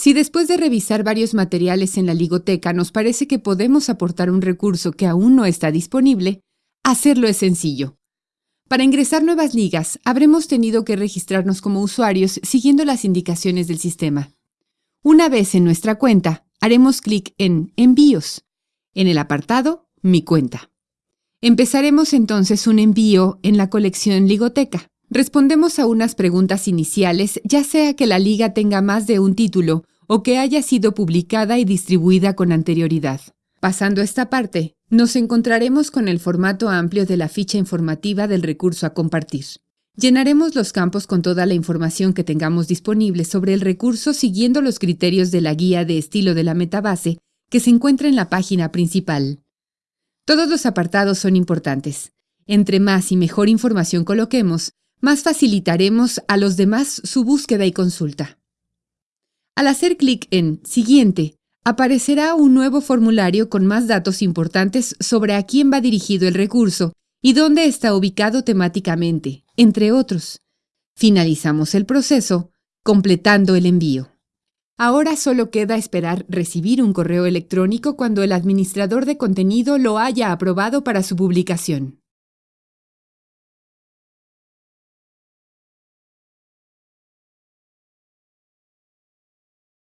Si después de revisar varios materiales en la ligoteca nos parece que podemos aportar un recurso que aún no está disponible, hacerlo es sencillo. Para ingresar nuevas ligas, habremos tenido que registrarnos como usuarios siguiendo las indicaciones del sistema. Una vez en nuestra cuenta, haremos clic en Envíos, en el apartado Mi cuenta. Empezaremos entonces un envío en la colección Ligoteca. Respondemos a unas preguntas iniciales, ya sea que la liga tenga más de un título o que haya sido publicada y distribuida con anterioridad. Pasando esta parte, nos encontraremos con el formato amplio de la ficha informativa del recurso a compartir. Llenaremos los campos con toda la información que tengamos disponible sobre el recurso siguiendo los criterios de la guía de estilo de la metabase que se encuentra en la página principal. Todos los apartados son importantes. Entre más y mejor información coloquemos, más facilitaremos a los demás su búsqueda y consulta. Al hacer clic en Siguiente, aparecerá un nuevo formulario con más datos importantes sobre a quién va dirigido el recurso y dónde está ubicado temáticamente, entre otros. Finalizamos el proceso, completando el envío. Ahora solo queda esperar recibir un correo electrónico cuando el administrador de contenido lo haya aprobado para su publicación.